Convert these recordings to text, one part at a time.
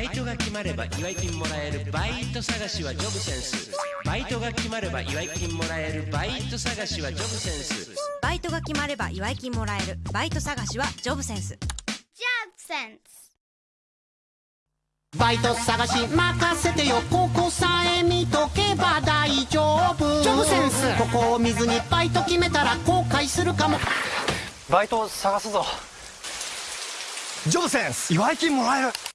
バイトが決まれば祝い金もらえるバイト探しはジョブセンスバイトが決まれば祝い金もらえるバイト探しはジョブセンスバイトが決まれば祝い金もらえるバイト探しはジョブセンス Job sense. バイト探し任せてよここさえ見とけば大丈夫。ジョブセンス。ここを見ずにバイト決めたら後悔するかも。バイト探すぞ。ジョブセンス。祝い金もらえる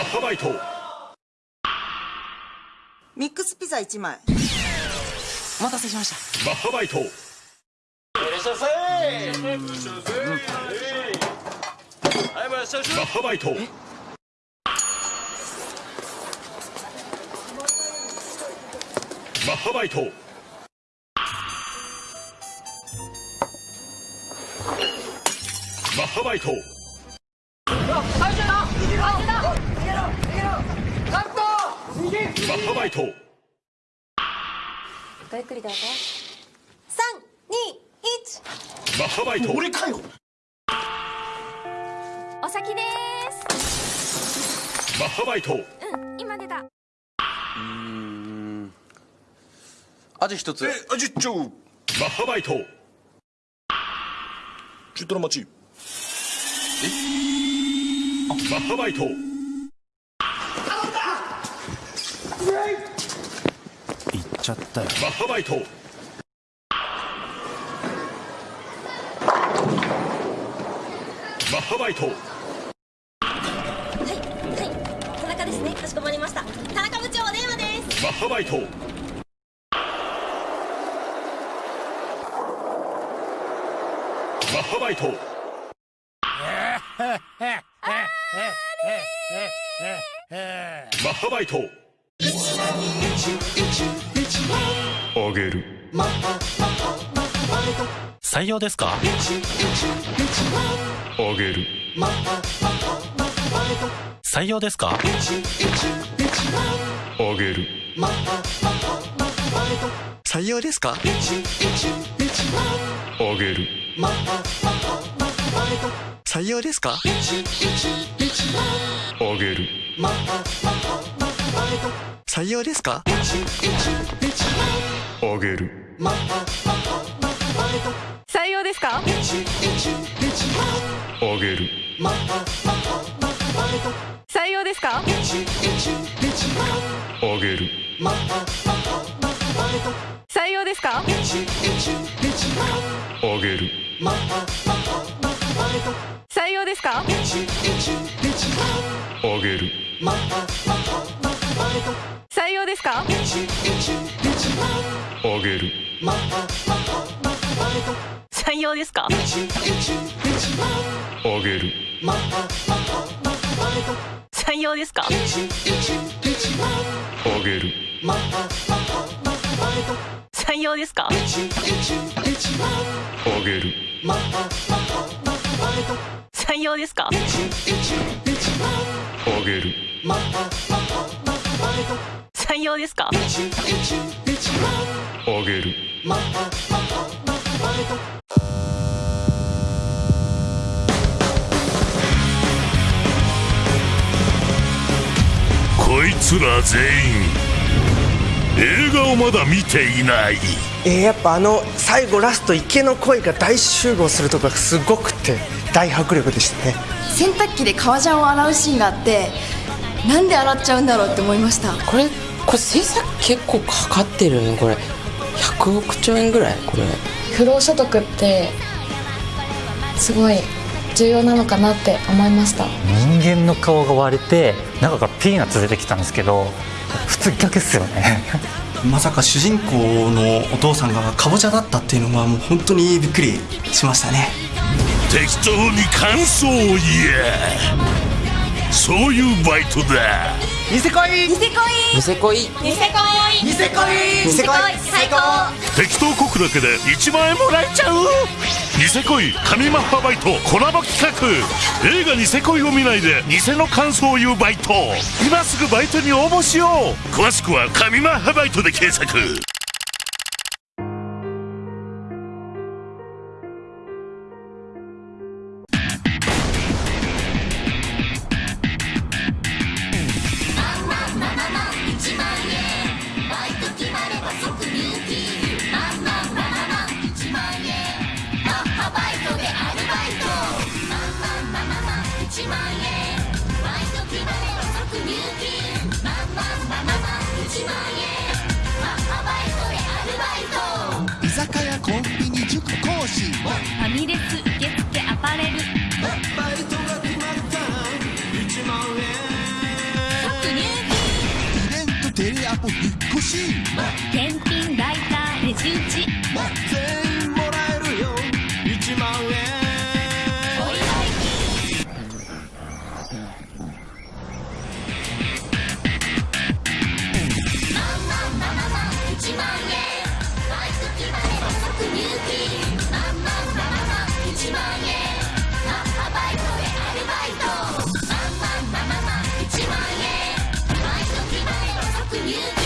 ッハバイト。ミックスピザ1枚。お待たせしました。マッハバイト。マッハバイト。マッハバイト。マッハバイトマッハバイトごゆっくりどうぞ321マッハバイト。俺かよ。お先です。マッハバイト。うん今出た。味一つ。えあじっちょマッハバイト。中トロ待ち。マッハバイト行っちゃったよ。マッハバイト。マッハバイト。はいはい。田中ですね。かしこまりました。田中部長お電話です。マッハバイト。マッハバイト。マッハバイトあげる。採用ですか？あげる。採用ですか？あげる。採用ですか？あげる。採用ですか？あげる採用ですか？あげる。採用ですか？あげる。採用ですか？あげる。採用ですか？あげる。採用ですか？あげる。採用ですか？あげる。採用ですか？あげる。採用ですか？あげる。採用ですか？あげる。採用ですか？あげる採用ですか？あげる。こいつら全員映画をまだ見ていない。えー、やっぱあの最後ラスト池の恋が大集合するとこがすごくて大迫力でしたね。洗濯機で革ジャンを洗うシーンがあってなんで洗っちゃうんだろうって思いました。これこれ制作結構かかってるねこれ。100億兆円ぐらいこれ。不労所得ってすごい重要なのかなって思いました。人間の顔が割れて中からピーナッツ出てきたんですけど普通逆っすよね。まさか主人公のお父さんがかぼちゃだったっていうのはもう本当にびっくりしましたね。適当に感想を言え。そういうバイトだニセ恋。ニセ恋。ニセ恋。ニセ恋。ニセ恋。ニセ恋。最高。適当こくだけで1万円もらえちゃう。ニセ恋神マッハバイトコラボ企画。映画ニセ恋を見ないで偽の感想を言うバイト。今すぐバイトに応募しよう。詳しくは神マッハバイトで検索コンビニ塾講師ファミレス受付アパレル。バイトが決まった1万円。イベントテレアポ引っ越し。金検品ライターレジ打ちト